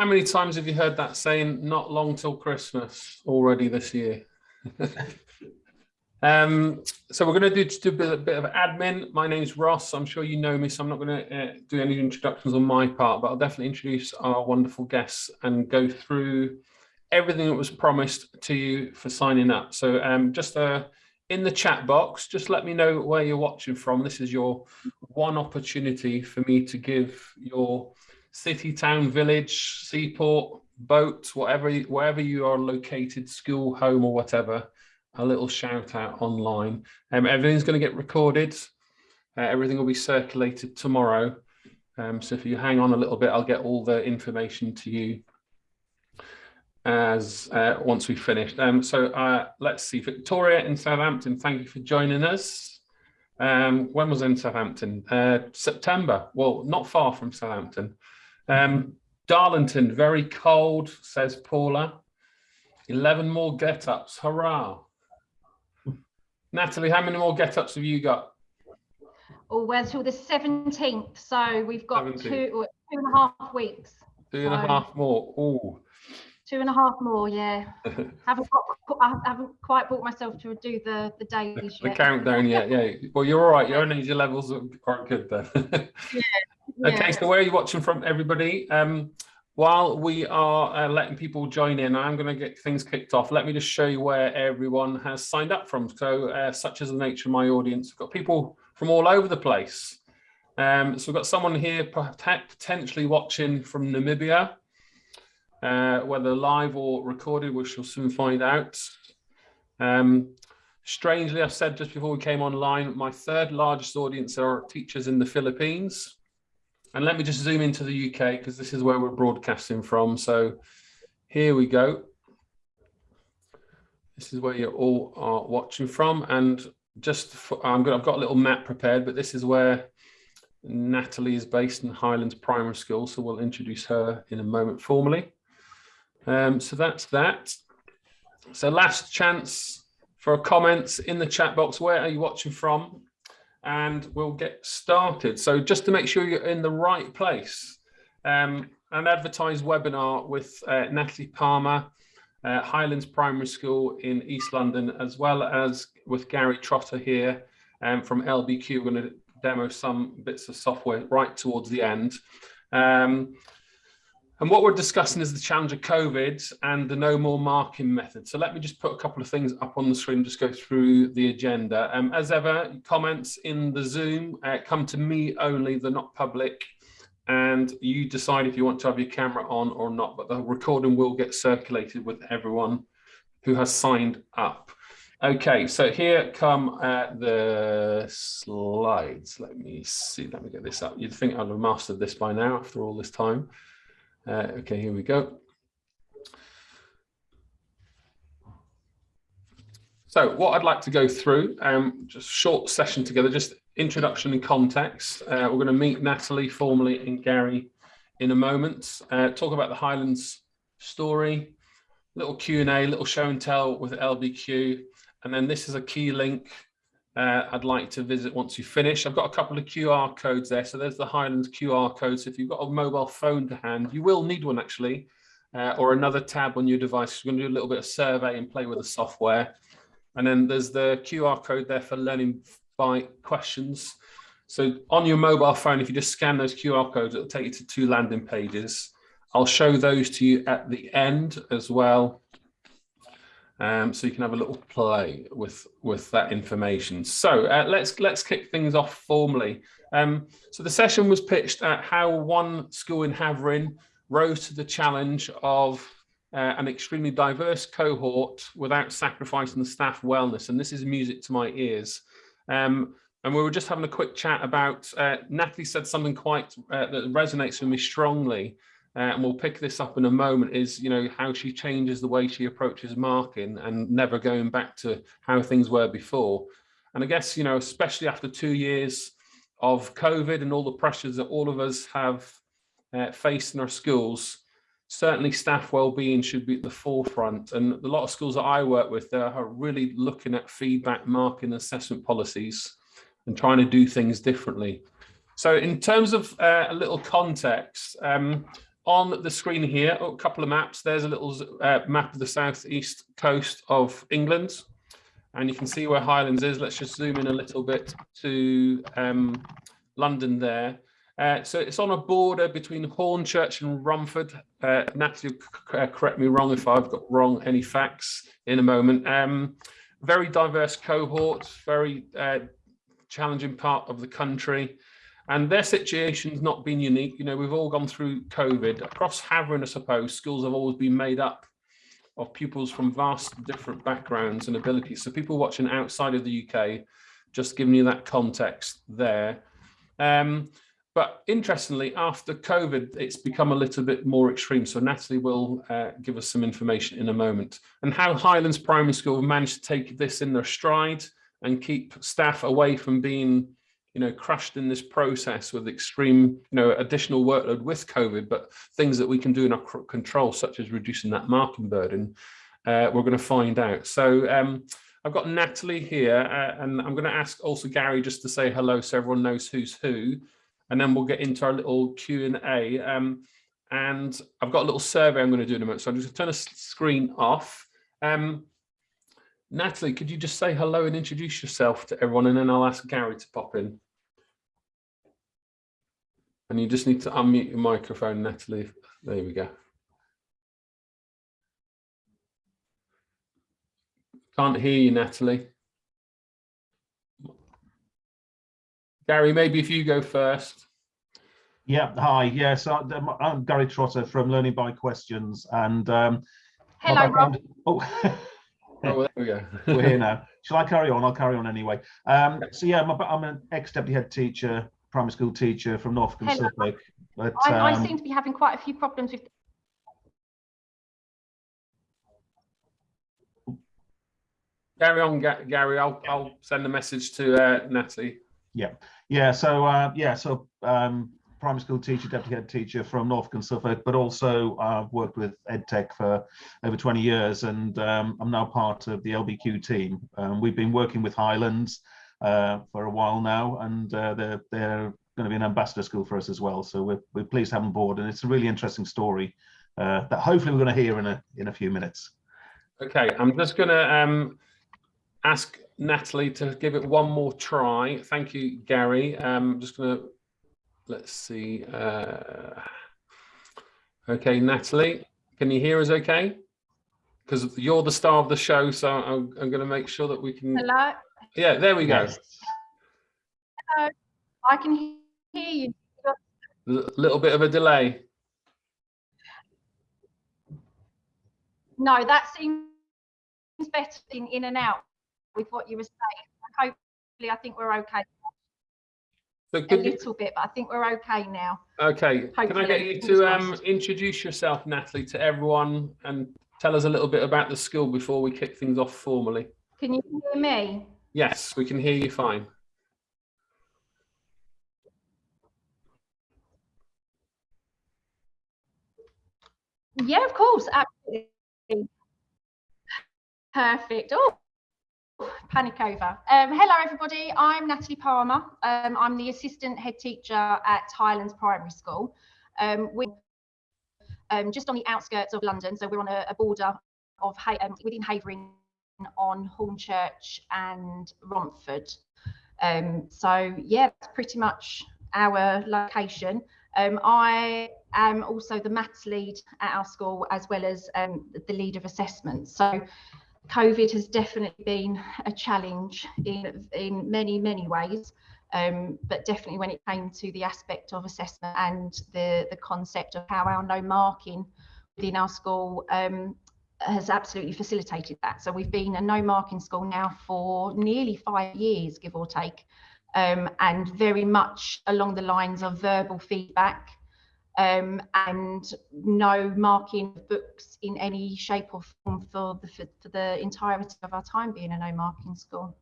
How many times have you heard that saying, not long till Christmas already this year? um, so we're going to do bit, a bit, of admin. My name's Ross. I'm sure you know me, so I'm not going to uh, do any introductions on my part, but I'll definitely introduce our wonderful guests and go through everything that was promised to you for signing up. So um, just uh, in the chat box, just let me know where you're watching from. This is your one opportunity for me to give your city, town, village, seaport, boat, whatever, wherever you are located, school, home or whatever, a little shout out online. Um, everything's going to get recorded. Uh, everything will be circulated tomorrow. Um, so if you hang on a little bit, I'll get all the information to you as uh, once we've finished. Um, so uh, let's see, Victoria in Southampton, thank you for joining us. Um, when was in Southampton? Uh, September, well, not far from Southampton. Um, Darlington, very cold, says Paula. 11 more get-ups, hurrah. Natalie, how many more get-ups have you got? Oh, well, till the 17th, so we've got two, two and a half weeks. Two and so. a half more, oh. Two and a half more, yeah. haven't got, I haven't quite brought myself to do the the days the, the countdown yet. Yeah. Well, you're all right. Your energy levels are quite good then. yeah. Okay. So where are you watching from, everybody? Um, while we are uh, letting people join in, I'm going to get things kicked off. Let me just show you where everyone has signed up from. So, uh, such as the nature of my audience, We've got people from all over the place. Um, so we've got someone here potentially watching from Namibia uh, whether live or recorded, we shall soon find out. Um, strangely, I said just before we came online, my third largest audience are teachers in the Philippines. And let me just zoom into the UK because this is where we're broadcasting from. So here we go. This is where you all are watching from. And just for, I'm gonna, I've got a little map prepared, but this is where Natalie is based in Highlands Primary School. So we'll introduce her in a moment formally. Um, so that's that. So last chance for comments in the chat box. Where are you watching from? And we'll get started. So just to make sure you're in the right place, um, an advertised webinar with uh, Natalie Palmer, uh, Highlands Primary School in East London, as well as with Gary Trotter here um, from LBQ. We're going to demo some bits of software right towards the end. Um, and what we're discussing is the challenge of COVID and the no more marking method. So let me just put a couple of things up on the screen, just go through the agenda. Um, as ever, comments in the Zoom uh, come to me only, they're not public. And you decide if you want to have your camera on or not, but the recording will get circulated with everyone who has signed up. Okay, so here come uh, the slides. Let me see, let me get this up. You'd think I'd have mastered this by now after all this time. Uh, okay, here we go. So what I'd like to go through, um, just short session together, just introduction and context. Uh, we're going to meet Natalie formally and Gary in a moment, uh, talk about the Highlands story, little Q&A, little show and tell with LBQ, and then this is a key link uh, I'd like to visit once you finish. I've got a couple of QR codes there. So there's the Highlands QR code. So if you've got a mobile phone to hand, you will need one actually, uh, or another tab on your device. We're going to do a little bit of survey and play with the software. And then there's the QR code there for learning by questions. So on your mobile phone, if you just scan those QR codes, it'll take you to two landing pages. I'll show those to you at the end as well um, so you can have a little play with with that information. So uh, let's let's kick things off formally. Um, so the session was pitched at how one school in Havering rose to the challenge of uh, an extremely diverse cohort without sacrificing the staff wellness, and this is music to my ears. Um, and we were just having a quick chat about, uh, Natalie said something quite uh, that resonates with me strongly, uh, and we'll pick this up in a moment, is you know how she changes the way she approaches marking and never going back to how things were before. And I guess you know, especially after two years of COVID and all the pressures that all of us have uh, faced in our schools, certainly staff well-being should be at the forefront. And a lot of schools that I work with, they are really looking at feedback, marking, assessment policies, and trying to do things differently. So in terms of uh, a little context, um, on the screen here, a couple of maps. There's a little uh, map of the southeast coast of England. And you can see where Highlands is. Let's just zoom in a little bit to um, London there. Uh, so it's on a border between Hornchurch and Romford. Uh, Natalie, uh, correct me wrong if I've got wrong any facts in a moment. Um, very diverse cohort, very uh, challenging part of the country. And their situation's not been unique. You know, we've all gone through COVID. Across Havering, I suppose, schools have always been made up of pupils from vast different backgrounds and abilities. So people watching outside of the UK, just giving you that context there. Um, but interestingly, after COVID, it's become a little bit more extreme. So Natalie will uh, give us some information in a moment and how Highlands Primary School have managed to take this in their stride and keep staff away from being you know, crushed in this process with extreme, you know, additional workload with COVID, but things that we can do in our control, such as reducing that marking burden, uh, we're going to find out. So um, I've got Natalie here, uh, and I'm going to ask also Gary just to say hello so everyone knows who's who, and then we'll get into our little Q&A. Um, and I've got a little survey I'm going to do in a moment, so I'm just going to turn the screen off. Um, Natalie, could you just say hello and introduce yourself to everyone and then I'll ask Gary to pop in. And you just need to unmute your microphone, Natalie. There we go. Can't hear you, Natalie. Gary, maybe if you go first. Yeah, hi. Yes, yeah, so I'm Gary Trotter from Learning by Questions. And um, hello, Rob. Oh, Oh, there we go. We're here now. Shall I carry on? I'll carry on anyway. Um, so yeah, I'm, a, I'm an ex-deputy head teacher, primary school teacher from Norfolk and Suffolk. But, I, um, I seem to be having quite a few problems with Carry on, Gary. I'll, I'll send a message to uh, Natalie. Yeah, yeah. So uh, yeah, so um, primary school teacher, deputy head teacher from Norfolk and Suffolk, but also I've worked with EdTech for over 20 years and um, I'm now part of the LBQ team. Um, we've been working with Highlands uh, for a while now and uh, they're, they're going to be an ambassador school for us as well. So we're, we're pleased to have them board and it's a really interesting story uh, that hopefully we're going to hear in a, in a few minutes. Okay, I'm just going to um, ask Natalie to give it one more try. Thank you, Gary. Um, I'm just going to let's see. Uh, okay, Natalie, can you hear us okay? Because you're the star of the show, so I'm, I'm going to make sure that we can. Hello. Yeah, there we go. Hello. I can hear you. A little bit of a delay. No, that seems better in, in and out with what you were saying. Hopefully, I think we're okay. So a little bit, but I think we're okay now. Okay. Hopefully. Can I get you to um, introduce yourself, Natalie, to everyone and tell us a little bit about the school before we kick things off formally? Can you hear me? Yes, we can hear you fine. Yeah, of course, absolutely. Perfect. Oh, panic over. Um, hello, everybody. I'm Natalie Palmer. Um, I'm the assistant head teacher at Highlands Primary School. Um, we're um, just on the outskirts of London, so we're on a, a border of um, within Havering on Hornchurch and Romford. Um, so yeah, that's pretty much our location. I am also the maths lead at our school as well as the lead of assessment. So COVID has definitely been a challenge in, in many, many ways, um, but definitely when it came to the aspect of assessment and the, the concept of how our no marking within our school um, has absolutely facilitated that. So we've been a no marking school now for nearly five years, give or take, um, and very much along the lines of verbal feedback, um, and no marking books in any shape or form for the, for, for the entirety of our time being a no marking school.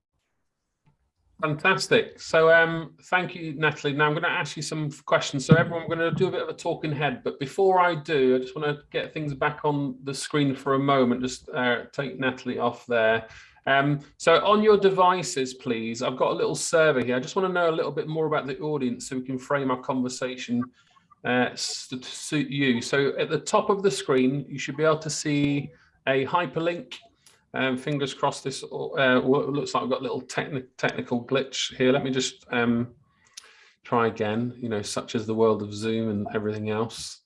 Fantastic. So um, thank you, Natalie. Now I'm going to ask you some questions. So everyone, we're going to do a bit of a talking head. But before I do, I just want to get things back on the screen for a moment. Just uh, take Natalie off there. Um, so on your devices, please, I've got a little survey here. I just want to know a little bit more about the audience so we can frame our conversation uh, to suit you. So at the top of the screen, you should be able to see a hyperlink. Um, fingers crossed this uh, looks like I've got a little techni technical glitch here. Let me just um, try again, you know, such as the world of Zoom and everything else.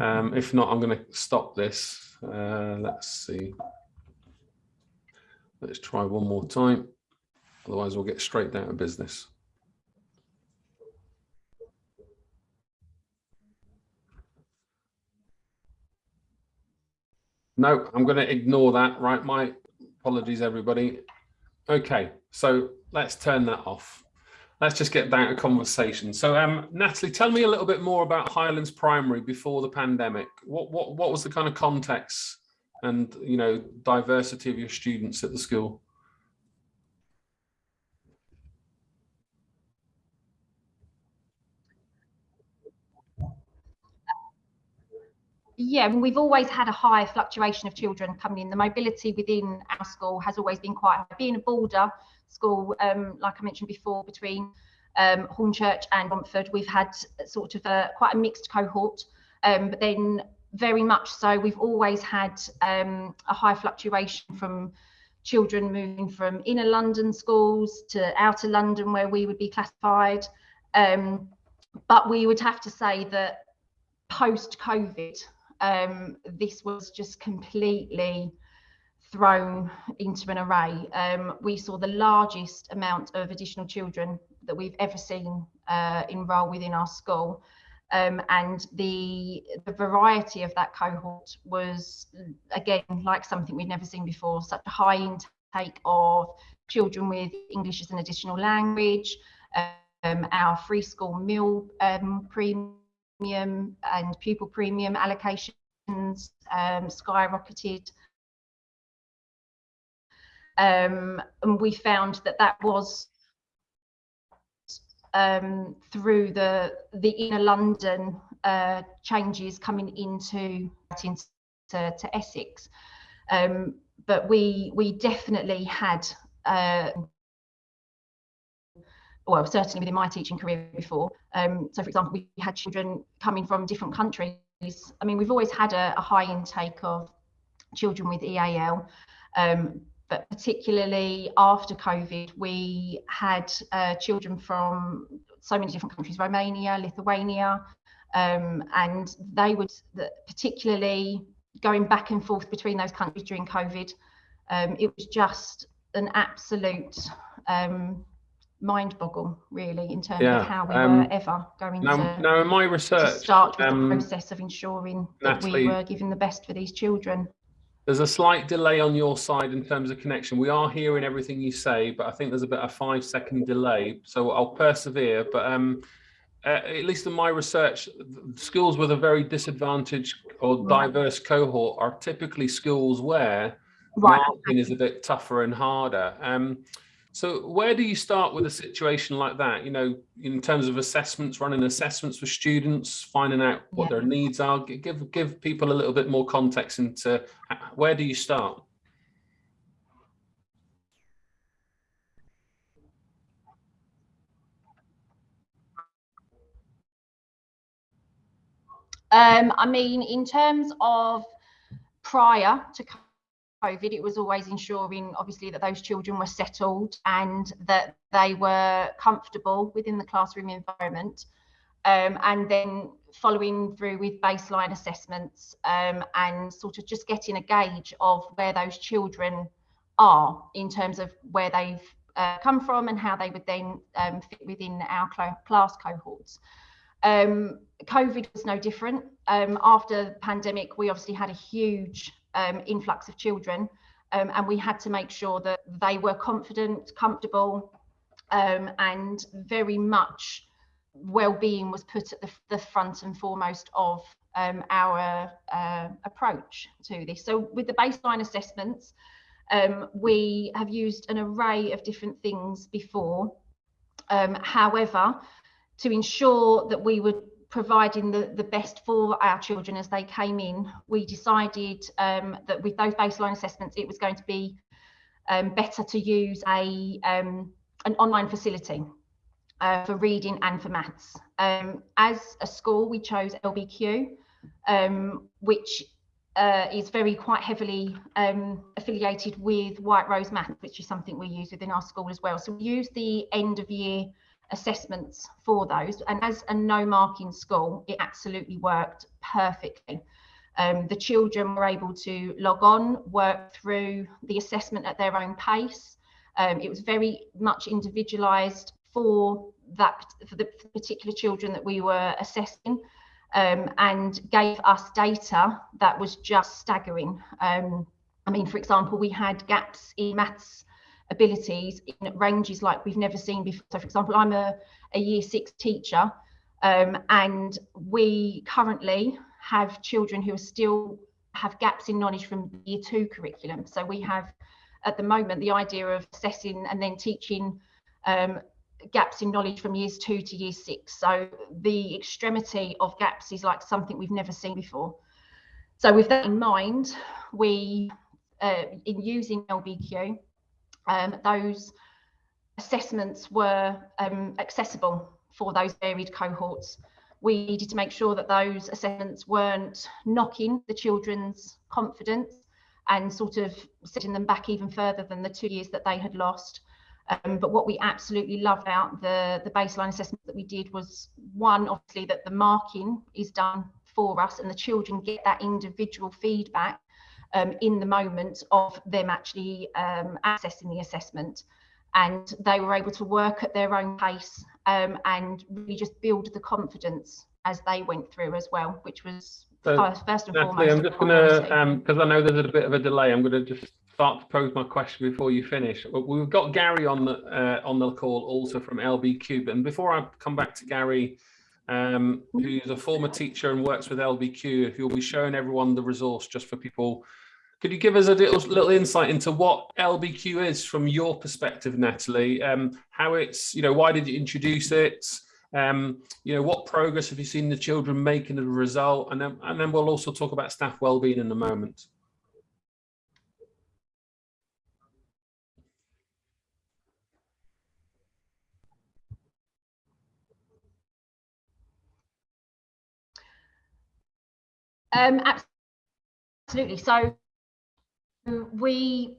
Um, if not, I'm going to stop this. Uh, let's see. Let's try one more time. Otherwise, we'll get straight down to business. No, I'm going to ignore that. Right. My apologies, everybody. Okay, so let's turn that off. Let's just get down to conversation. So, um, Natalie, tell me a little bit more about Highlands Primary before the pandemic. What what what was the kind of context and you know diversity of your students at the school? Yeah, we've always had a high fluctuation of children coming in. The mobility within our school has always been quite high. Being a border school, um, like I mentioned before, between um, Hornchurch and Romford, we've had sort of a, quite a mixed cohort. Um, but then very much so, we've always had um, a high fluctuation from children moving from inner London schools to outer London where we would be classified. Um, but we would have to say that post COVID, um, this was just completely thrown into an array. Um, we saw the largest amount of additional children that we've ever seen uh, enroll within our school. Um, and the, the variety of that cohort was, again, like something we'd never seen before, such a high intake of children with English as an additional language, um, our free school meal um, premium premium and pupil premium allocations um, skyrocketed. Um, and we found that that was um, through the the inner London uh, changes coming into into to Essex. Um, but we we definitely had uh, well, certainly within my teaching career before. Um, so, for example, we had children coming from different countries. I mean, we've always had a, a high intake of children with EAL, um, but particularly after COVID, we had uh, children from so many different countries Romania, Lithuania, um, and they would, particularly going back and forth between those countries during COVID, um, it was just an absolute um, mind boggle really in terms yeah, of how we um, were ever going now, to, now in my research start with um, the process of ensuring Natalie, that we were giving the best for these children. There's a slight delay on your side in terms of connection. We are hearing everything you say, but I think there's about a five second delay. So I'll persevere. But um, uh, at least in my research, schools with a very disadvantaged or diverse cohort are typically schools where right. marking is a bit tougher and harder. Um, so where do you start with a situation like that? You know, in terms of assessments, running assessments for students, finding out what yeah. their needs are, give give people a little bit more context into where do you start? Um, I mean, in terms of prior to COVID, it was always ensuring, obviously, that those children were settled and that they were comfortable within the classroom environment. Um, and then following through with baseline assessments um, and sort of just getting a gauge of where those children are in terms of where they've uh, come from and how they would then um, fit within our cl class cohorts. Um, COVID was no different. Um, after the pandemic, we obviously had a huge um, influx of children. Um, and we had to make sure that they were confident, comfortable, um, and very much well-being was put at the, the, front and foremost of um, our uh, approach to this. So with the baseline assessments, um, we have used an array of different things before. Um, however, to ensure that we would providing the, the best for our children as they came in, we decided um, that with those baseline assessments, it was going to be um, better to use a um, an online facility. uh, for reading and for maths. Um, as a school, we chose LBQ, um, which uh, is very quite heavily um, affiliated with White Rose Math, which is something we use within our school as well. So we use the end of year assessments for those. And as a no marking school, it absolutely worked perfectly. Um, the children were able to log on, work through the assessment at their own pace. Um, it was very much individualised for that for the particular children that we were assessing, um, and gave us data that was just staggering. Um, I mean, for example, we had gaps in maths abilities in ranges like we've never seen before. So, for example, I'm a, a year six teacher, um, and we currently have children who are still have gaps in knowledge from year two curriculum. So we have at the moment the idea of assessing and then teaching um, gaps in knowledge from years two to year six. So the extremity of gaps is like something we've never seen before. So with that in mind, we, uh, in using LBQ, um, those assessments were um, accessible for those varied cohorts we needed to make sure that those assessments weren't knocking the children's confidence and sort of setting them back even further than the two years that they had lost. Um, but what we absolutely loved about the, the baseline assessment that we did was one, obviously, that the marking is done for us and the children get that individual feedback um, in the moment of them actually um, accessing the assessment and they were able to work at their own pace um, and really just build the confidence as they went through as well, which was so, first, and Natalie, foremost. I'm just going to, because um, I know there's a bit of a delay, I'm going to just start to pose my question before you finish. We've got Gary on the uh, on the call also from LBQ, and before I come back to Gary, um, who's a former teacher and works with LBQ, who will be showing everyone the resource just for people could you give us a little, little insight into what LBQ is from your perspective, Natalie? Um, how it's, you know, why did you introduce it? Um, you know, what progress have you seen the children making as a result? And then, and then we'll also talk about staff wellbeing in a moment. Um, absolutely. So we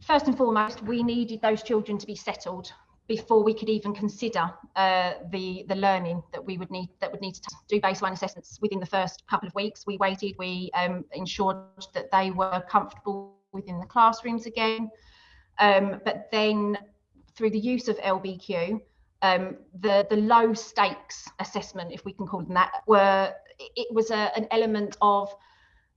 first and foremost we needed those children to be settled before we could even consider uh, the the learning that we would need that would need to do baseline assessments within the first couple of weeks. We waited, we um, ensured that they were comfortable within the classrooms again, um, but then through the use of LBQ, um, the the low stakes assessment, if we can call them that, were it was a, an element of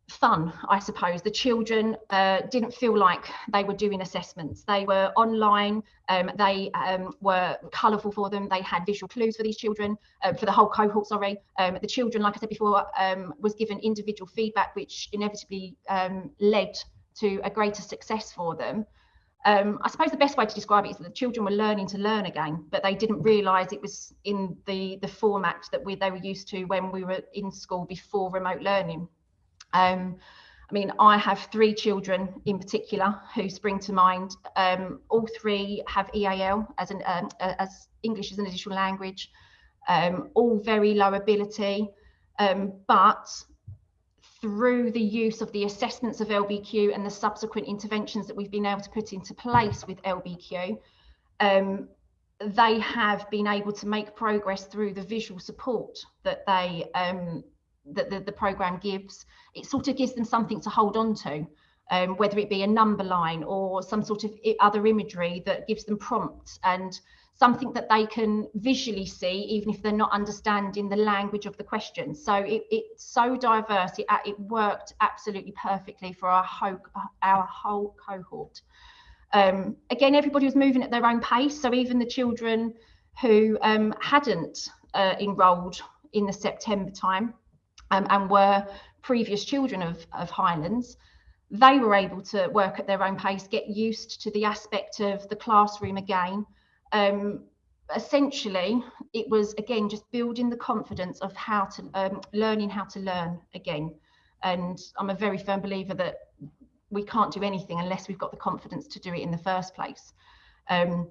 fun, I suppose. The children uh, didn't feel like they were doing assessments. They were online, um, they um, were colourful for them, they had visual clues for these children, uh, for the whole cohort, sorry. Um, the children, like I said before, um, was given individual feedback, which inevitably um, led to a greater success for them. Um, I suppose the best way to describe it is that the children were learning to learn again, but they didn't realise it was in the, the format that we, they were used to when we were in school before remote learning. Um, I mean, I have three children in particular who spring to mind. Um, all three have EAL as an um, as English as an additional language. Um, all very low ability, um, but through the use of the assessments of LBQ and the subsequent interventions that we've been able to put into place with LBQ, um, they have been able to make progress through the visual support that they um, that the, the program gives, it sort of gives them something to hold on to, um, whether it be a number line or some sort of other imagery that gives them prompts and something that they can visually see, even if they're not understanding the language of the question. So it, it's so diverse, it, it worked absolutely perfectly for our whole, our whole cohort. Um, again, everybody was moving at their own pace. So even the children who um, hadn't uh, enrolled in the September time, um, and were previous children of, of Highlands, they were able to work at their own pace, get used to the aspect of the classroom again. Um, essentially, it was again just building the confidence of how to um, learning how to learn again. And I'm a very firm believer that we can't do anything unless we've got the confidence to do it in the first place. Um,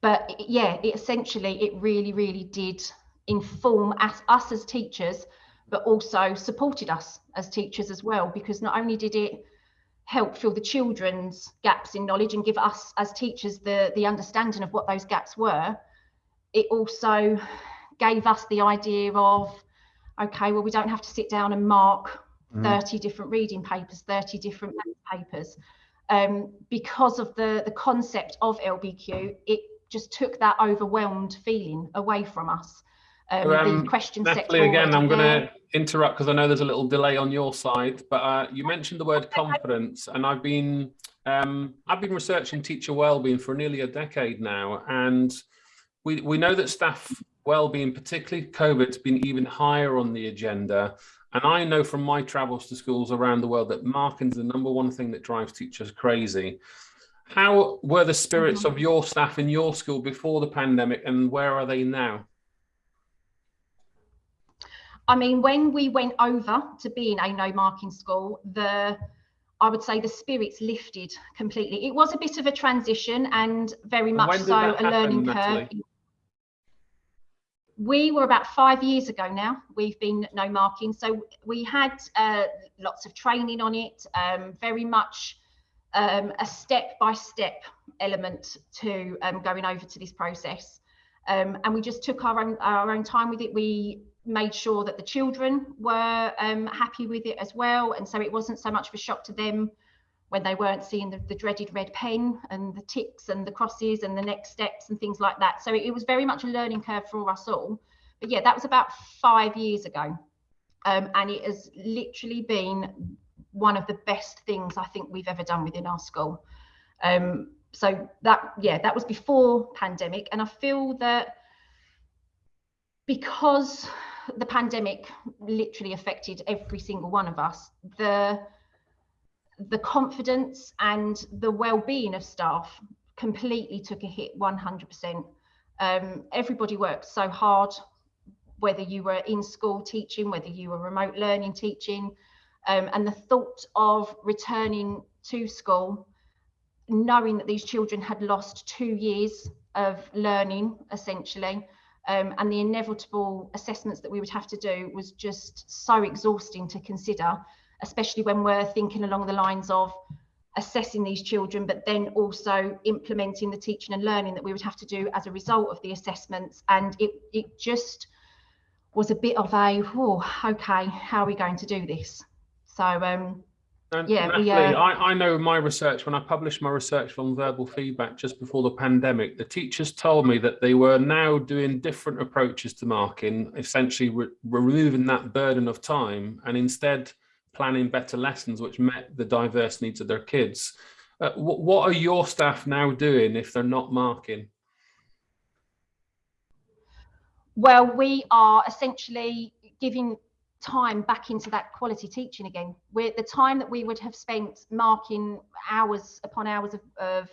but yeah, it essentially, it really, really did inform us, us as teachers, but also supported us as teachers as well, because not only did it help fill the children's gaps in knowledge and give us as teachers the, the understanding of what those gaps were, it also gave us the idea of, okay, well, we don't have to sit down and mark mm. 30 different reading papers, 30 different papers. Um, because of the, the concept of LBQ, it just took that overwhelmed feeling away from us. Um, um, the question Natalie, again, I'm going to interrupt because I know there's a little delay on your side, but uh, you mentioned the word confidence, and I've been um, I've been researching teacher wellbeing for nearly a decade now, and we we know that staff well-being, particularly COVID's been even higher on the agenda. And I know from my travels to schools around the world that marking's the number one thing that drives teachers crazy. How were the spirits mm -hmm. of your staff in your school before the pandemic and where are they now? I mean, when we went over to being a no marking school, the I would say the spirits lifted completely. It was a bit of a transition and very much so a happen, learning curve. We were about five years ago now. We've been no marking, so we had uh, lots of training on it. Um, very much um, a step by step element to um, going over to this process. Um, and we just took our own our own time with it. We made sure that the children were um, happy with it as well. And so it wasn't so much of a shock to them when they weren't seeing the, the, dreaded red pen and the ticks and the crosses and the next steps and things like that. So it, it, was very much a learning curve for us all. But yeah, that was about five years ago. Um, and it has literally been one of the best things I think we've ever done within our school. Um, so that, yeah, that was before pandemic. And I feel that because the pandemic literally affected every single one of us. The the confidence and the well-being of staff completely took a hit 100%. Um, everybody worked so hard, whether you were in school teaching, whether you were remote learning teaching, um, and the thought of returning to school, knowing that these children had lost two years of learning essentially, um, and the inevitable assessments that we would have to do was just so exhausting to consider, especially when we're thinking along the lines of assessing these children, but then also implementing the teaching and learning that we would have to do as a result of the assessments. And it, it just was a bit of a, oh, okay, how are we going to do this? So um, and yeah, Natalie, we, uh, I, I know my research, when I published my research on verbal feedback just before the pandemic, the teachers told me that they were now doing different approaches to marking, essentially re removing that burden of time and instead planning better lessons which met the diverse needs of their kids. Uh, what, what are your staff now doing if they're not marking? Well, we are essentially giving time back into that quality teaching again. We're, the time that we would have spent marking hours upon hours of, of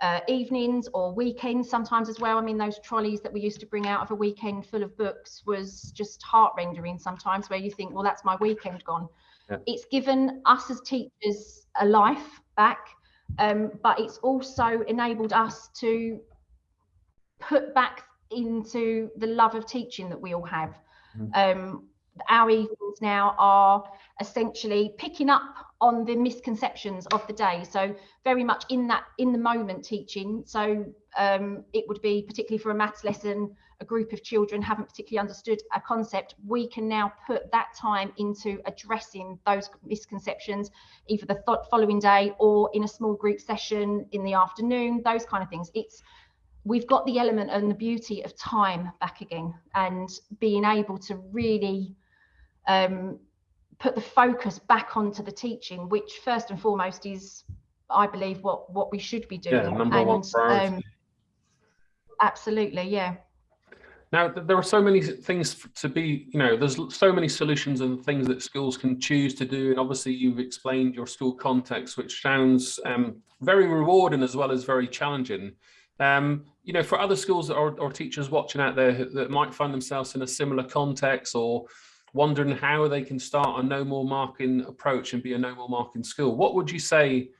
uh, evenings or weekends sometimes as well. I mean, those trolleys that we used to bring out of a weekend full of books was just heart rendering sometimes where you think, well, that's my weekend gone. Yeah. It's given us as teachers a life back, um, but it's also enabled us to put back into the love of teaching that we all have. Mm. Um, our evenings now are essentially picking up on the misconceptions of the day. So very much in that in the moment teaching. So um, it would be particularly for a maths lesson a group of children haven't particularly understood a concept we can now put that time into addressing those misconceptions either the following day or in a small group session in the afternoon those kind of things. It's we've got the element and the beauty of time back again and being able to really um, put the focus back onto the teaching, which first and foremost is, I believe, what what we should be doing. Yeah, number and, one priority. Um, absolutely, yeah. Now, there are so many things to be, you know, there's so many solutions and things that schools can choose to do. And obviously you've explained your school context, which sounds um, very rewarding as well as very challenging. Um, you know, for other schools or, or teachers watching out there that might find themselves in a similar context or wondering how they can start a no more marking approach and be a no more marking school. What would you say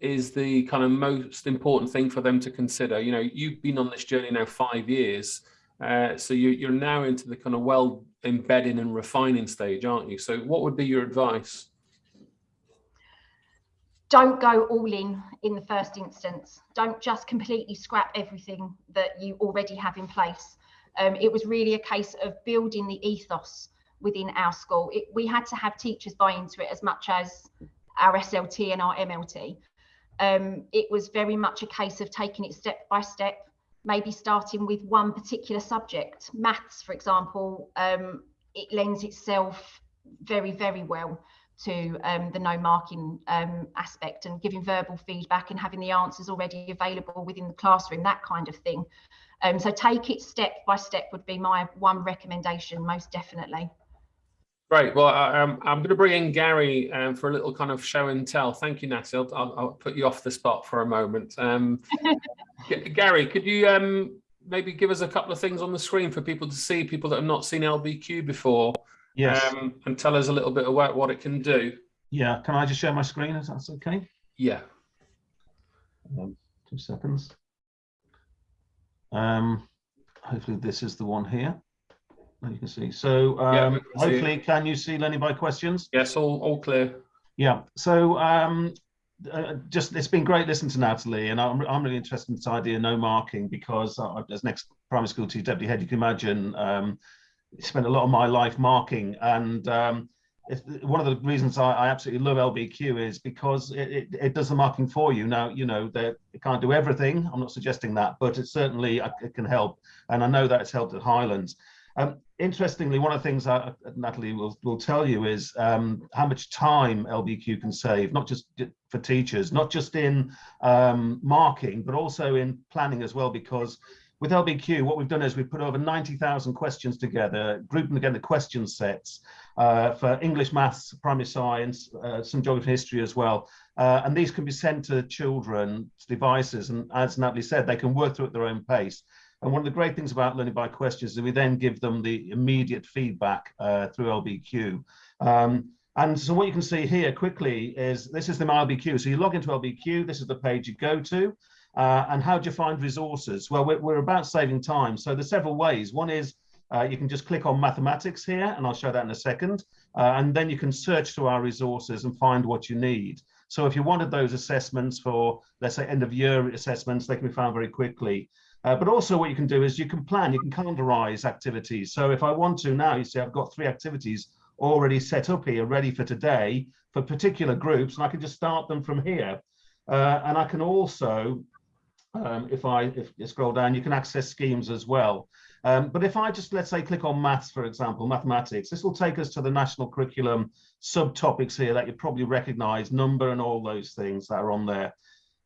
is the kind of most important thing for them to consider? You know, you've been on this journey now five years, uh, so you, you're now into the kind of well embedding and refining stage, aren't you? So what would be your advice? Don't go all in in the first instance. Don't just completely scrap everything that you already have in place. Um, it was really a case of building the ethos within our school. It, we had to have teachers buy into it as much as our SLT and our MLT. Um, it was very much a case of taking it step by step, maybe starting with one particular subject. Maths, for example, um, it lends itself very, very well to um, the no marking um, aspect and giving verbal feedback and having the answers already available within the classroom, that kind of thing. Um, so take it step by step would be my one recommendation, most definitely. Great. Well, I, am I'm going to bring in Gary um, for a little kind of show and tell. Thank you, Natty. I'll, I'll, I'll put you off the spot for a moment. Um, Gary, could you um, maybe give us a couple of things on the screen for people to see, people that have not seen LBQ before, Yes. um, and tell us a little bit about what it can do? Yeah. Can I just share my screen if that's okay? Yeah. Um, two seconds. Um, hopefully this is the one here. You can see. So um, we can see hopefully, can you see learning by questions? Yes, all, all clear. Yeah. So um, uh, just it's been great listening to Natalie, and I'm I'm really interested in this idea no marking because uh, as next primary school teacher deputy head, you can imagine um, spent a lot of my life marking, and um, if, one of the reasons I, I absolutely love LBQ is because it, it, it does the marking for you. Now you know that it can't do everything. I'm not suggesting that, but it certainly uh, it can help, and I know that it's helped at Highlands. Um, interestingly, one of the things that Natalie will, will tell you is um, how much time LBQ can save, not just for teachers, not just in um, marking, but also in planning as well, because with LBQ, what we've done is we've put over 90,000 questions together, grouping together question sets uh, for English, maths, primary science, uh, some geography history as well. Uh, and these can be sent to children's devices, and as Natalie said, they can work through at their own pace. And one of the great things about learning by questions is we then give them the immediate feedback uh, through LBQ. Um, and so what you can see here quickly is this is the LBQ. So you log into LBQ, this is the page you go to. Uh, and how do you find resources? Well, we're, we're, about saving time. So there's several ways. One is uh, you can just click on mathematics here, and I'll show that in a second. Uh, and then you can search through our resources and find what you need. So if you wanted those assessments for, let's say, end of year assessments, they can be found very quickly. Uh, but also what you can do is you can plan, you can calendarize activities. So if I want to now, you see I've got three activities already set up here, ready for today for particular groups, and I can just start them from here. Uh, and I can also, um, if I if you scroll down, you can access schemes as well. Um, but if I just, let's say, click on maths, for example, mathematics, this will take us to the national curriculum subtopics here that you probably recognize, number and all those things that are on there.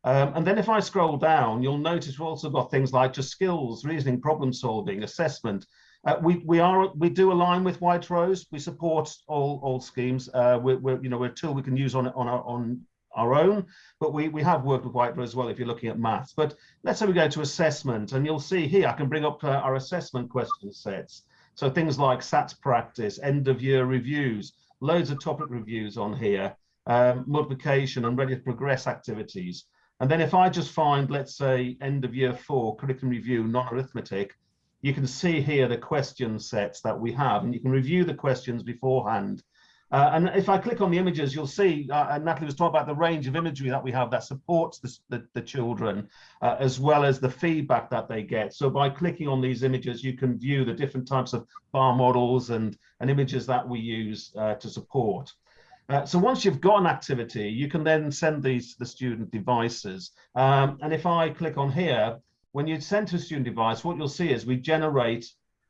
Um, and then if I scroll down, you'll notice we've also got things like just skills, reasoning, problem solving, assessment. Uh, we we are we do align with White Rose. We support all all schemes. Uh, we're, we're you know we're a tool we can use on on our on our own, but we we have worked with White Rose as well. If you're looking at maths, but let's say we go to assessment, and you'll see here I can bring up uh, our assessment question sets. So things like SATs practice, end of year reviews, loads of topic reviews on here, um, multiplication and ready to progress activities. And then if I just find, let's say, end of year four, curriculum review, non-arithmetic, you can see here the question sets that we have, and you can review the questions beforehand. Uh, and if I click on the images, you'll see, uh, Natalie was talking about the range of imagery that we have that supports the, the, the children, uh, as well as the feedback that they get. So by clicking on these images, you can view the different types of bar models and, and images that we use uh, to support. Uh, so once you've got an activity, you can then send these to the student devices. Um, and if I click on here, when you send to a student device, what you'll see is we generate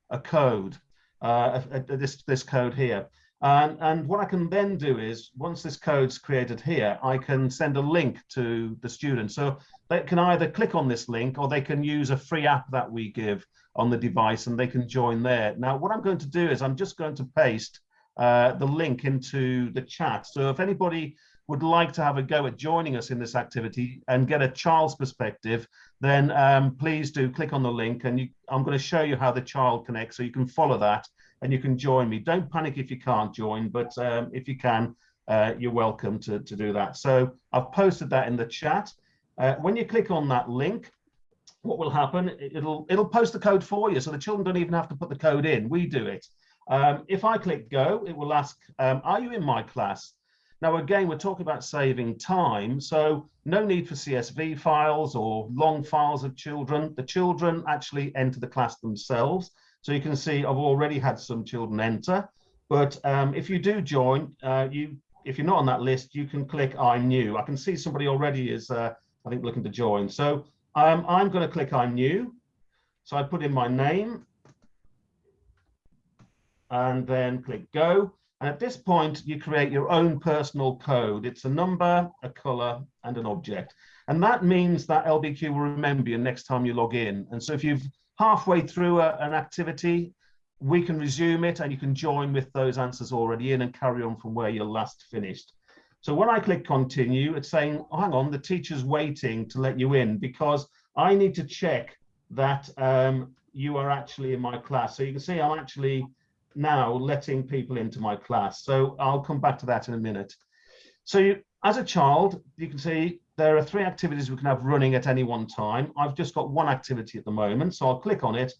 a code, uh, a, a, this, this code here. And, and what I can then do is, once this code's created here, I can send a link to the student. So they can either click on this link or they can use a free app that we give on the device and they can join there. Now, what I'm going to do is I'm just going to paste uh, the link into the chat. So if anybody would like to have a go at joining us in this activity and get a child's perspective, then um, please do click on the link and you, I'm going to show you how the child connects so you can follow that and you can join me. Don't panic if you can't join, but um, if you can, uh, you're welcome to, to do that. So I've posted that in the chat. Uh, when you click on that link, what will happen, it'll, it'll post the code for you. So the children don't even have to put the code in, we do it. Um, if I click go, it will ask, um, are you in my class? Now, again, we're talking about saving time, so no need for CSV files or long files of children. The children actually enter the class themselves. So you can see I've already had some children enter, but um, if you do join, uh, you if you're not on that list, you can click I'm new. I can see somebody already is, uh, I think, looking to join. So um, I'm going to click I'm new. So I put in my name and then click go. And at this point, you create your own personal code. It's a number, a color, and an object. And that means that LBQ will remember you next time you log in. And so if you've halfway through a, an activity, we can resume it and you can join with those answers already in and carry on from where you last finished. So when I click continue, it's saying, oh, hang on, the teacher's waiting to let you in because I need to check that um, you are actually in my class. So you can see I'm actually now letting people into my class. So I'll come back to that in a minute. So you, as a child, you can see there are three activities we can have running at any one time. I've just got one activity at the moment, so I'll click on it.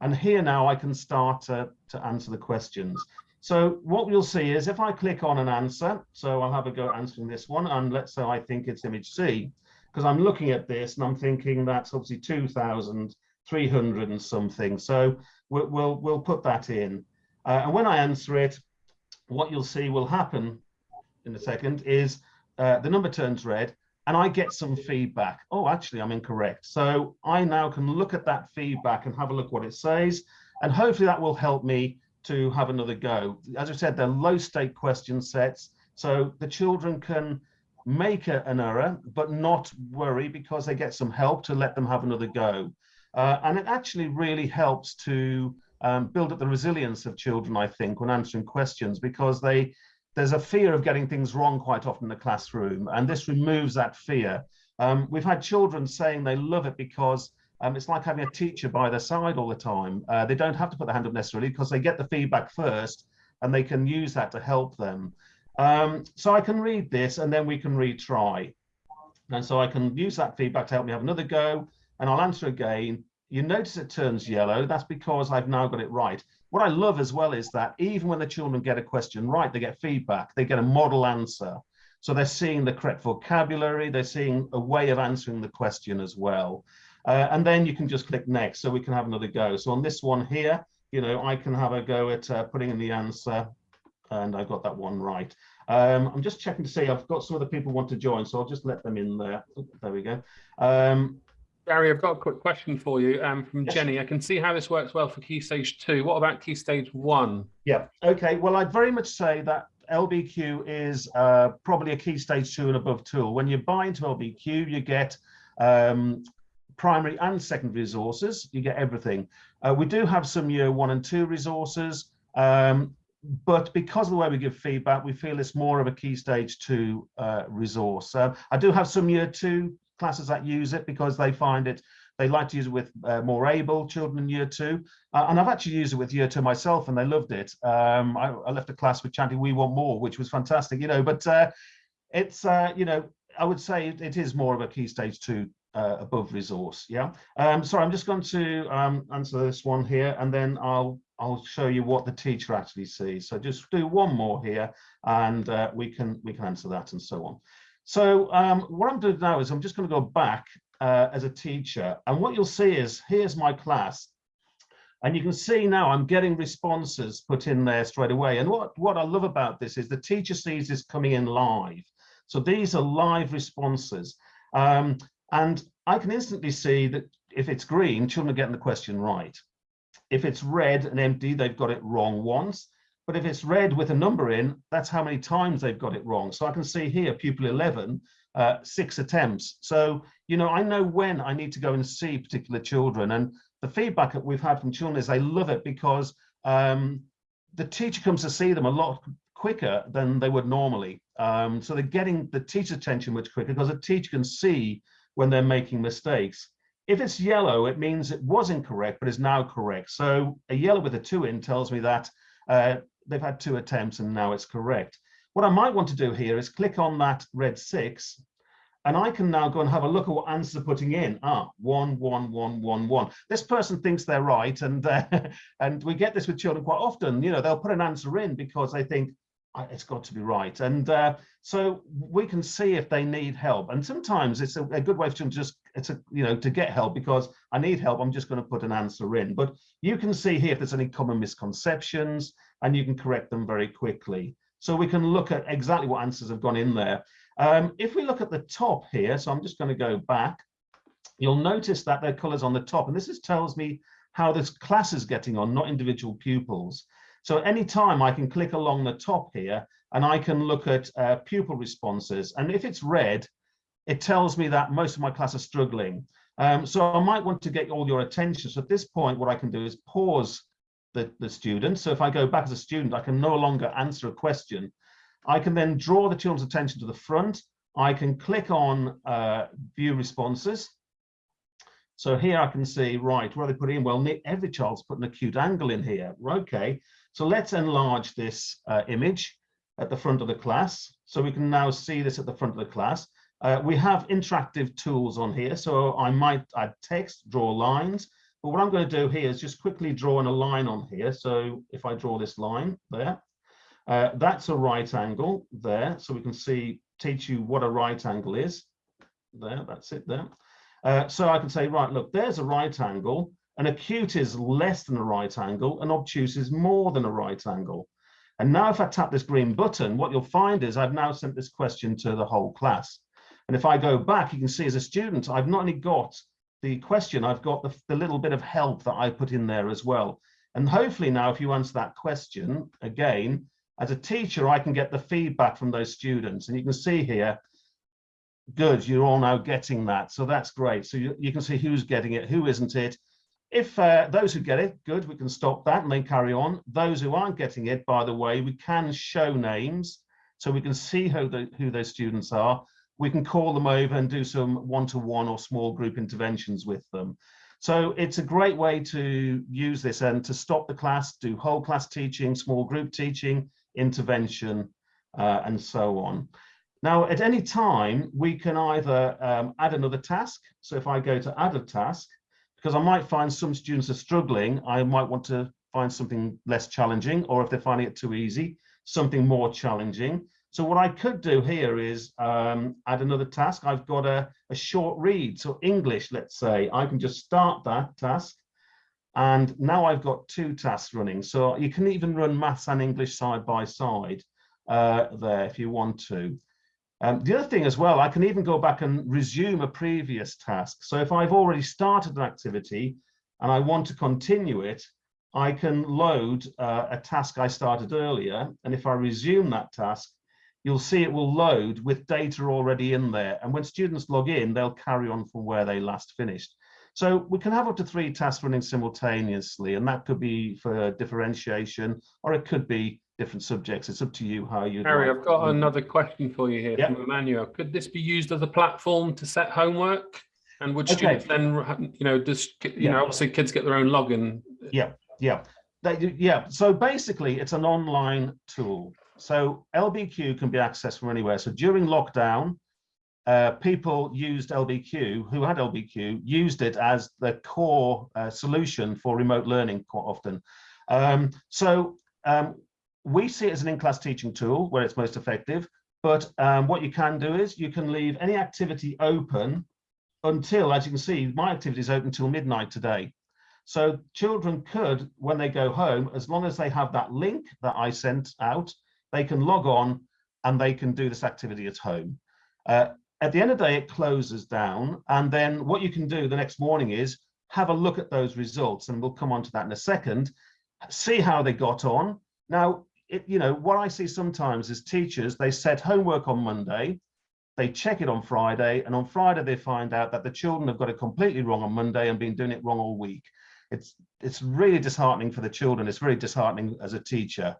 And here now I can start to, to answer the questions. So what you'll see is if I click on an answer, so I'll have a go answering this one, and let's say I think it's image C, because I'm looking at this and I'm thinking that's obviously 2,300 and something. So we'll, we'll, we'll put that in. Uh, and when I answer it, what you'll see will happen in a second is uh, the number turns red and I get some feedback. Oh, actually, I'm incorrect. So I now can look at that feedback and have a look what it says. And hopefully that will help me to have another go. As I said, they're low stake question sets. So the children can make a, an error, but not worry because they get some help to let them have another go. Uh, and it actually really helps to um, build up the resilience of children, I think, when answering questions, because they there's a fear of getting things wrong quite often in the classroom, and this removes that fear. Um, we've had children saying they love it because um, it's like having a teacher by their side all the time. Uh, they don't have to put their hand up necessarily because they get the feedback first and they can use that to help them. Um, so I can read this and then we can retry. And so I can use that feedback to help me have another go and I'll answer again you notice it turns yellow. That's because I've now got it right. What I love as well is that even when the children get a question right, they get feedback, they get a model answer. So they're seeing the correct vocabulary, they're seeing a way of answering the question as well. Uh, and then you can just click next so we can have another go. So on this one here, you know, I can have a go at uh, putting in the answer and I got that one right. Um, I'm just checking to see, I've got some other people want to join, so I'll just let them in there. There we go. Um, Gary, I've got a quick question for you um, from Yes. Jenny. I can see how this works well for Key Stage 2. What about Key Stage 1? Yeah, okay. Well, I'd very much say that LBQ is uh, probably a key stage two and above tool. When you buy into LBQ, you get um, primary and secondary resources. You get everything. Uh, we do have some year one and two resources, um, but because of the way we give feedback, we feel it's more of a key stage two uh, resource. Uh, I do have some year two classes that use it because they find it they like to use it with uh, more able children in year two. Uh, and I've actually used it with year two myself and they loved it. Um, I, I, left a class with chanting, we want more, which was fantastic, you know, but uh, it's, uh, you know, I would say it, it is more of a key stage two uh, above resource. Yeah. Um, sorry, I'm just going to um, answer this one here and then I'll I'll show you what the teacher actually sees. So just do one more here and uh, we can we can answer that and so on. So um, what I'm doing now is I'm just going to go back uh, as a teacher. And what you'll see is here's my class. And you can see now I'm getting responses put in there straight away. And what, what I love about this is the teacher sees this coming in live. So these are live responses. Um, and I can instantly see that if it's green, children are getting the question right. If it's red and empty, they've got it wrong once. But if it's red with a number in, that's how many times they've got it wrong. So I can see here, pupil 11, uh, six attempts. So, you know, I know when I need to go and see particular children. And the feedback that we've had from children is they love it because um, the teacher comes to see them a lot quicker than they would normally. Um, so they're getting the teacher's attention much quicker because the teacher can see when they're making mistakes. If it's yellow, it means it was incorrect, but is now correct. So a yellow with a two in tells me that uh, they've had two attempts and now it's correct. What I might want to do here is click on that red six and I can now go and have a look at what answers are putting in. Ah, one, one, one, one, one. This person thinks they're right, and uh, and we get this with children quite often. You know, they'll put an answer in because they think "Ah, it's got to be right, and uh, so we can see if they need help. And sometimes it's a, a good way for them to just it's a you know to get help because I need help. I'm just going to put an answer in. But you can see here if there's any common misconceptions, and you can correct them very quickly. So we can look at exactly what answers have gone in there. Um, if we look at the top here, so I'm just going to go back, you'll notice that there are colors on the top, and this is, tells me how this class is getting on, not individual pupils. So any time I can click along the top here, and I can look at uh, pupil responses, and if it's red, it tells me that most of my class are struggling. Um, so I might want to get all your attention. So at this point, what I can do is pause the, the student. So if I go back as a student, I can no longer answer a question. I can then draw the children's attention to the front. I can click on uh, view responses. So here I can see, right, where they put in, well, every child's put an acute angle in here. Okay, so let's enlarge this uh, image at the front of the class. So we can now see this at the front of the class. Uh, we have interactive tools on here. So I might add text, draw lines, but what I'm going to do here is just quickly draw in a line on here. So if I draw this line there, uh, that's a right angle there. So we can see, teach you what a right angle is. There, that's it there. Uh, so I can say, right, look, there's a right angle. An acute is less than a right angle. An obtuse is more than a right angle. And now if I tap this green button, what you'll find is I've now sent this question to the whole class. And if I go back, you can see as a student, I've not only got the question, I've got the, the little bit of help that I put in there as well. And hopefully now, if you answer that question again, as a teacher, I can get the feedback from those students. And you can see here, good, you're all now getting that. So that's great. So you, you can see who's getting it, who isn't it. If uh, those who get it, good, we can stop that and then carry on. Those who aren't getting it, by the way, we can show names so we can see who, the, who those students are. We can call them over and do some one-to-one -one or small group interventions with them. So it's a great way to use this and to stop the class, do whole class teaching, small group teaching, intervention, uh, and so on. Now, at any time, we can either um, add another task. So if I go to add a task, because I might find some students are struggling, I might want to find something less challenging, or if they're finding it too easy, something more challenging. So what I could do here is um, add another task. I've got a, a short read, so English, let's say, I can just start that task and now I've got two tasks running. So you can even run maths and English side by side uh, there if you want to. Um, the other thing as well, I can even go back and resume a previous task. So if I've already started an activity and I want to continue it, I can load uh, a task I started earlier. And if I resume that task, you'll see it will load with data already in there. And when students log in, they'll carry on from where they last finished. So we can have up to three tasks running simultaneously, and that could be for differentiation, or it could be different subjects. It's up to you how you. Harry, I've got another question for you here yep. from Emmanuel. Could this be used as a platform to set homework? And would Okay. students then, you know, just, you Yeah. know, obviously kids get their own login. Yeah, yeah, They yeah. So basically, it's an online tool. So LBQ can be accessed from anywhere. So during lockdown, uh, people used LBQ, who had LBQ, used it as the core uh, solution for remote learning quite often. Um, so um, we see it as an in-class teaching tool where it's most effective. But um, what you can do is you can leave any activity open until, as you can see, my activity is open until midnight today. So children could, when they go home, as long as they have that link that I sent out, they can log on and they can do this activity at home. Uh, at the end of the day, it closes down. And then what you can do the next morning is have a look at those results. And we'll come on to that in a second, see how they got on. Now, it, you know, what I see sometimes is teachers, they set homework on Monday, they check it on Friday, and on Friday they find out that the children have got it completely wrong on Monday and been doing it wrong all week. It's, it's really disheartening for the children. It's very disheartening as a teacher.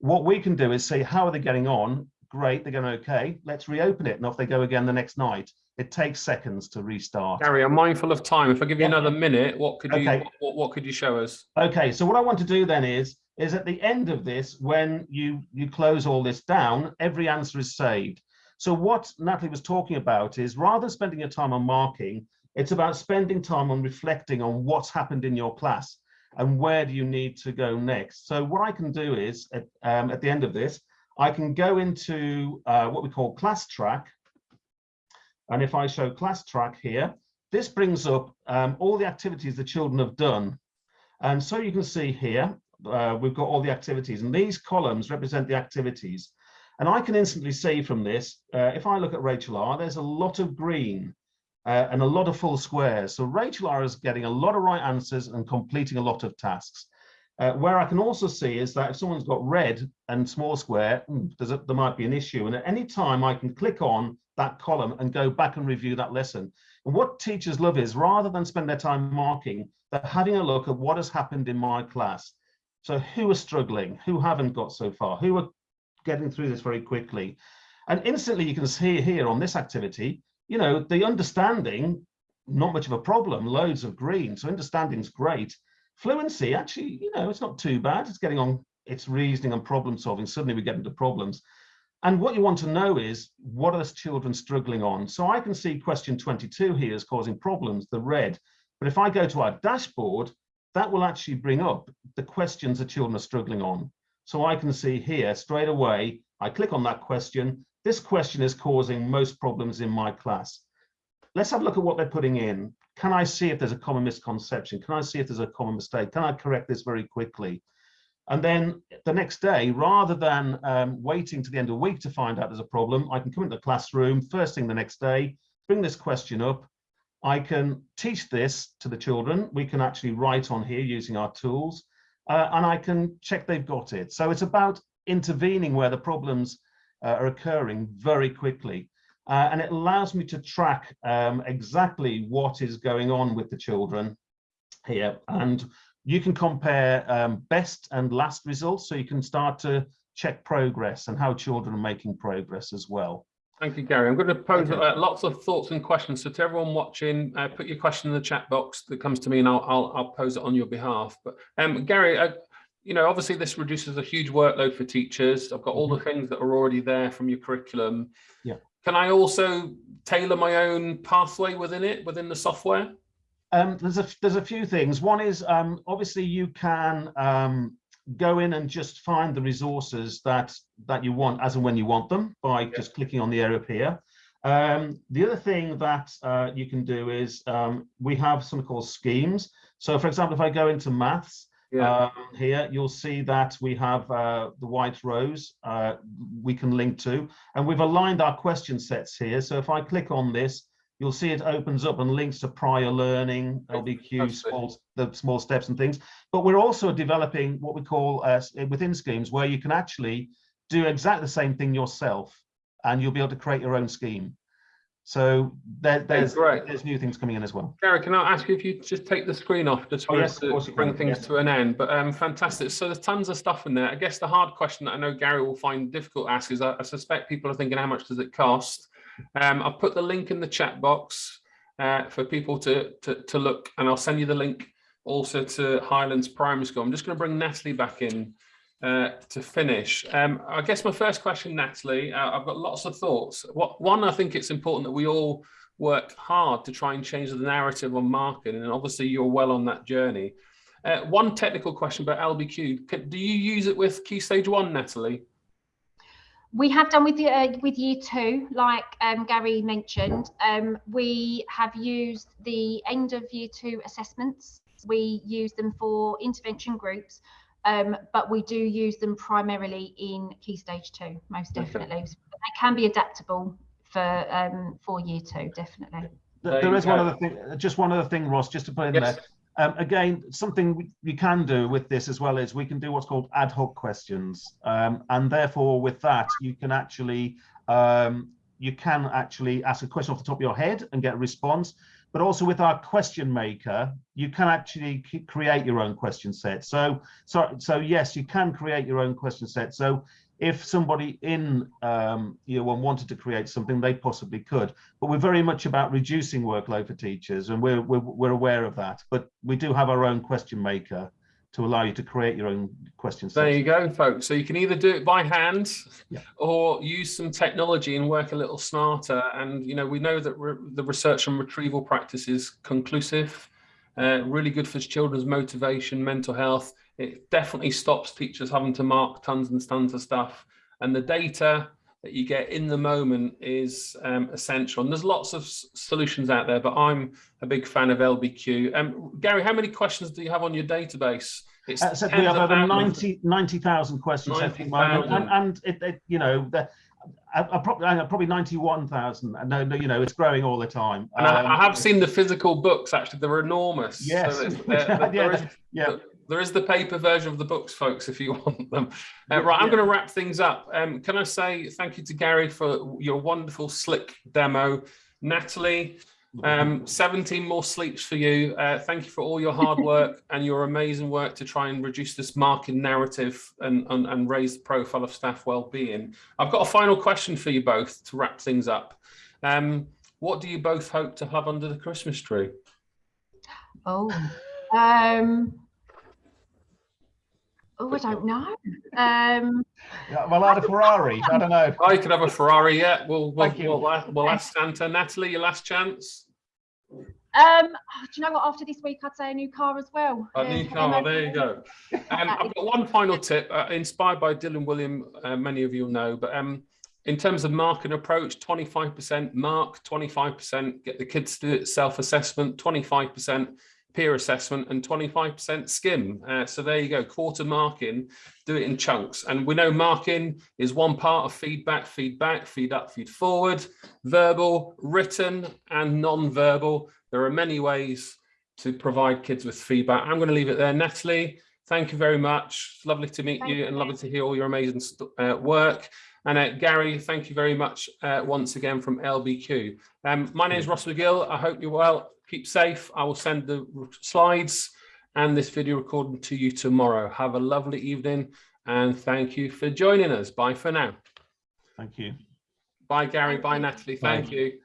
What we can do is say, how are they getting on? Great, they're going okay. Let's reopen it. And off they go again the next night. It takes seconds to restart. Harry, I'm mindful of time. If I give you Yeah. another minute, what could you, Okay. what, what could you show us? Okay, so what I want to do then is, is at the end of this, when you, you close all this down, every answer is saved. So what Natalie was talking about is rather than spending your time on marking, it's about spending time on reflecting on what's happened in your class and where do you need to go next. So what I can do is at, um, at the end of this, I can go into uh, what we call class track. And if I show class track here, this brings up um, all the activities the children have done. And so you can see here, uh, we've got all the activities and these columns represent the activities. And I can instantly see from this, uh, if I look at Rachel R, there's a lot of green uh, and a lot of full squares. So Rachel R is getting a lot of right answers and completing a lot of tasks. Uh, where I can also see is that if someone's got red and small square, hmm, a, there might be an issue. And at any time I can click on that column and go back and review that lesson. And what teachers love is rather than spend their time marking, they're having a look at what has happened in my class. So who are struggling, who haven't got so far, who are getting through this very quickly. And instantly you can see here on this activity, you know, the understanding, not much of a problem, loads of green. So understanding's great. Fluency, actually, you know, it's not too bad. It's getting on, it's reasoning and problem solving. Suddenly we get into problems. And what you want to know is, what are the children struggling on? So I can see question 22 here is causing problems, the red. But if I go to our dashboard, that will actually bring up the questions the children are struggling on. So I can see here straight away, I click on that question. This question is causing most problems in my class. Let's have a look at what they're putting in. Can I see if there's a common misconception? Can I see if there's a common mistake? Can I correct this very quickly? And then the next day, rather than um, waiting to the end of the week to find out there's a problem, I can come into the classroom first thing the next day, bring this question up. I can teach this to the children. We can actually write on here using our tools, uh, and I can check they've got it. So it's about intervening where the problems uh, are occurring very quickly. Uh, and it allows me to track um, exactly what is going on with the children here. And you can compare um, best and last results, so you can start to check progress and how children are making progress as well. Thank you, Gary. I'm going to pose uh, lots of thoughts and questions. So to everyone watching, uh, put your question in the chat box that comes to me and I'll, I'll, I'll pose it on your behalf. But um, Gary, uh, you know, obviously this reduces a huge workload for teachers. I've got all the things that are already there from your curriculum. Mm-hmm. Yeah. Can I also tailor my own pathway within it, within the software? Um, there's a there's a few things. One is um, obviously you can um, go in and just find the resources that that you want as and when you want them by just clicking on the area up here. Um, the other thing that uh, you can do is um, we have something called schemes. So for example, if I go into maths, um, here you'll see that we have uh, the White Rose uh, we can link to, and we've aligned our question sets here. So if I click on this, you'll see it opens up and links to prior learning, LBQ, small, the small steps and things. But we're also developing what we call uh, within schemes where you can actually do exactly the same thing yourself and you'll be able to create your own scheme. So there, there's, great. there's new things coming in as well. Gary, can I ask you if you just take the screen off just Oh, yes, to bring things yes. to an end? But um, fantastic. So there's tons of stuff in there. I guess the hard question that I know Gary will find difficult to ask is I, I suspect people are thinking, how much does it cost? Um, I've put the link in the chat box uh, for people to, to, to look, and I'll send you the link also to Highlands Primary School. I'm just going to bring Natalie back in uh, to finish. Um, I guess my first question, Natalie, uh, I've got lots of thoughts. What, one, I think it's important that we all work hard to try and change the narrative on marketing, and obviously you're well on that journey. Uh, one technical question about LBQ: Can- Do you use it with Key Stage One, Natalie? We have done with uh, with year two, like um, Gary mentioned. Um, we have used the end of year two assessments. We use them for intervention groups, um, but we do use them primarily in key stage two, most Okay. definitely. They can be adaptable for um, for year two, definitely. There There you one other thing, just one other thing, Ross, just to put in Yes. there. Um, again, something we- you can do with this as well is we can do what's called ad hoc questions. Um, and therefore with that, you can actually, um, you can actually ask a question off the top of your head and get a response. But also with our question maker, you can actually create your own question set. So, so, so yes, you can create your own question set. So if somebody in um, year one wanted to create something, they possibly could but we're very much about reducing workload for teachers and we're, we're, we're aware of that but we do have our own question maker to allow you to create your own questions. There you go, folks. So you can either do it by hand Yeah. or use some technology and work a little smarter. And, you know, we know that re the research on retrieval practice is conclusive, uh, really good for children's motivation, mental health. It definitely stops teachers having to mark tons and tons of stuff. And the data that you get in the moment is um, essential. And there's lots of solutions out there, but I'm a big fan of LBQ. Um, Gary, how many questions do you have on your database? It's Uh, so we have over thousands. 90 90,000 questions at the moment, 90,000. and, and it, it, you know, the, I, I probably, I know, probably 91,000. and No, no, you know, it's growing all the time. And I, I Um, have seen the physical books. Actually, they're enormous. Yes. So there- there- Yeah, there is- yeah. There is the paper version of the books, folks, if you want them. Uh, right, I'm yeah. going to wrap things up. Um, can I say thank you to Gary for your wonderful slick demo, Natalie. Um, 17 more sleeps for you. Uh, thank you for all your hard work and your amazing work to try and reduce this marking narrative and, and, and raise the profile of staff well-being. I've got a final question for you both to wrap things up. Um, what do you both hope to have under the Christmas tree? Oh, um, oh, I don't know. Um, Yeah, well, I had a Ferrari. I don't know. I could have a Ferrari Yeah. We'll, we'll, Thank you. we'll, a- we'll ask Santa. Natalie, your last chance. um, oh, do you know what? After this week, I'd say a new car as well. A new for car, there you go. Um, I've got one final tip, uh, inspired by Dylan Wiliam, uh, many of you will know, but um, in terms of marking approach, 25% mark, 25% get the kids to do self-assessment, 25% peer assessment and 25% skim. Uh, so there you go, quarter marking, do it in chunks. And we know marking is one part of feedback, feedback, feed up, feed forward, verbal, written and non-verbal. There are many ways to provide kids with feedback. I'm going to leave it there. Natalie, thank you very much. It's lovely to meet Thank you and lovely to hear all your amazing uh, work. And uh, Gary, thank you very much uh, once again from LBQ. Um, my name is Ross McGill. I hope you're well. Keep safe. I will send the slides and this video recording to you tomorrow. Have a lovely evening and thank you for joining us. Bye for now. Thank you. Bye, Gary. Bye. Natalie. Thank Bye. you.